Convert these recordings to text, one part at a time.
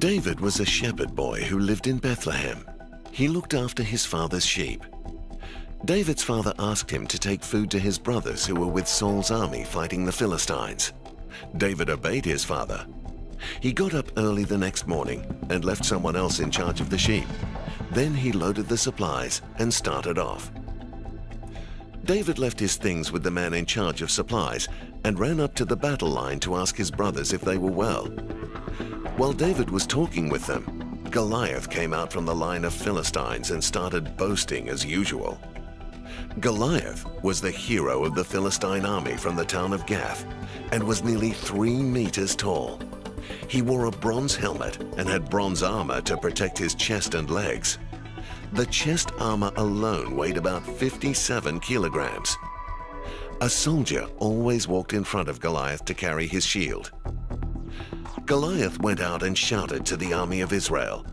David was a shepherd boy who lived in Bethlehem. He looked after his father's sheep. David's father asked him to take food to his brothers who were with Saul's army fighting the Philistines. David obeyed his father. He got up early the next morning and left someone else in charge of the sheep. Then he loaded the supplies and started off. David left his things with the man in charge of supplies and ran up to the battle line to ask his brothers if they were well. While David was talking with them, Goliath came out from the line of Philistines and started boasting as usual. Goliath was the hero of the Philistine army from the town of Gath and was nearly three meters tall. He wore a bronze helmet and had bronze armor to protect his chest and legs. The chest armor alone weighed about 57 kilograms. A soldier always walked in front of Goliath to carry his shield. Goliath went out and shouted to the army of Israel,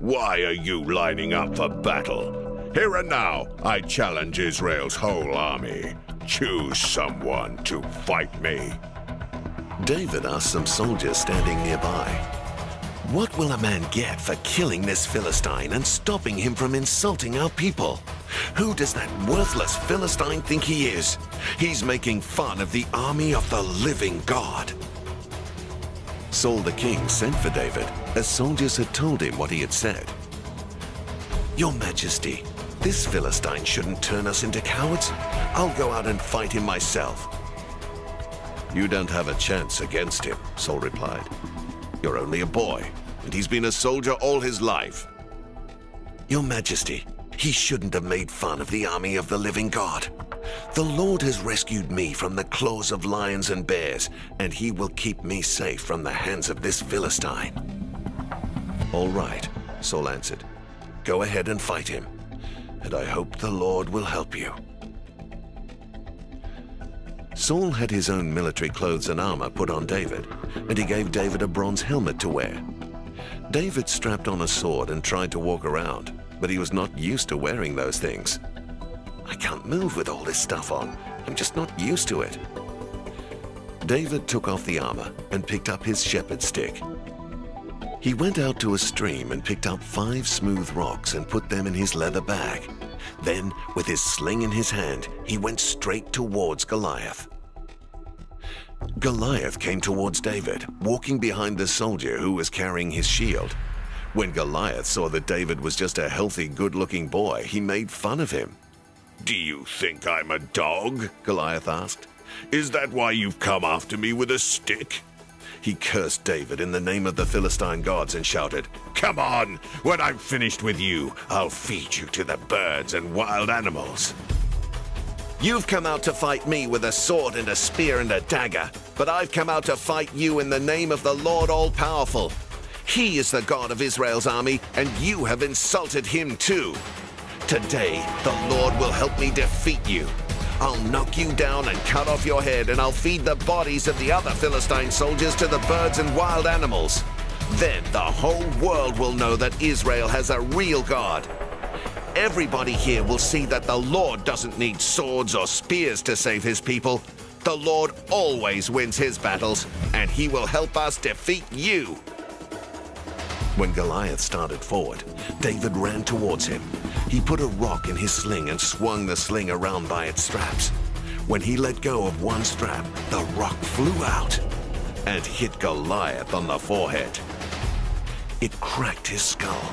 Why are you lining up for battle? Here and now, I challenge Israel's whole army. Choose someone to fight me. David asked some soldiers standing nearby, What will a man get for killing this Philistine and stopping him from insulting our people? Who does that worthless Philistine think he is? He's making fun of the army of the living God. Saul the king sent for David, as soldiers had told him what he had said. Your Majesty, this Philistine shouldn't turn us into cowards. I'll go out and fight him myself. You don't have a chance against him, Saul replied. You're only a boy, and he's been a soldier all his life. Your Majesty, he shouldn't have made fun of the army of the living God. The Lord has rescued me from the claws of lions and bears, and he will keep me safe from the hands of this Philistine. All right, Saul answered. Go ahead and fight him and I hope the Lord will help you. Saul had his own military clothes and armor put on David, and he gave David a bronze helmet to wear. David strapped on a sword and tried to walk around, but he was not used to wearing those things. I can't move with all this stuff on. I'm just not used to it. David took off the armor and picked up his shepherd stick. He went out to a stream and picked up five smooth rocks and put them in his leather bag. Then, with his sling in his hand, he went straight towards Goliath. Goliath came towards David, walking behind the soldier who was carrying his shield. When Goliath saw that David was just a healthy, good-looking boy, he made fun of him. Do you think I'm a dog? Goliath asked. Is that why you've come after me with a stick? He cursed David in the name of the Philistine gods and shouted, Come on! When I'm finished with you, I'll feed you to the birds and wild animals. You've come out to fight me with a sword and a spear and a dagger, but I've come out to fight you in the name of the Lord All-Powerful. He is the God of Israel's army, and you have insulted him too. Today, the Lord will help me defeat you. I'll knock you down and cut off your head, and I'll feed the bodies of the other Philistine soldiers to the birds and wild animals. Then the whole world will know that Israel has a real God. Everybody here will see that the Lord doesn't need swords or spears to save his people. The Lord always wins his battles, and he will help us defeat you. When Goliath started forward, David ran towards him. He put a rock in his sling and swung the sling around by its straps. When he let go of one strap, the rock flew out and hit Goliath on the forehead. It cracked his skull,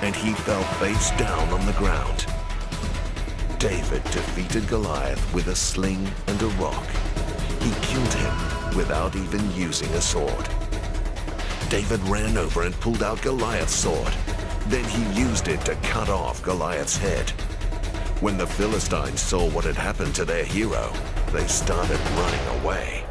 and he fell face down on the ground. David defeated Goliath with a sling and a rock. He killed him without even using a sword. David ran over and pulled out Goliath's sword. Then he used it to cut off Goliath's head. When the Philistines saw what had happened to their hero, they started running away.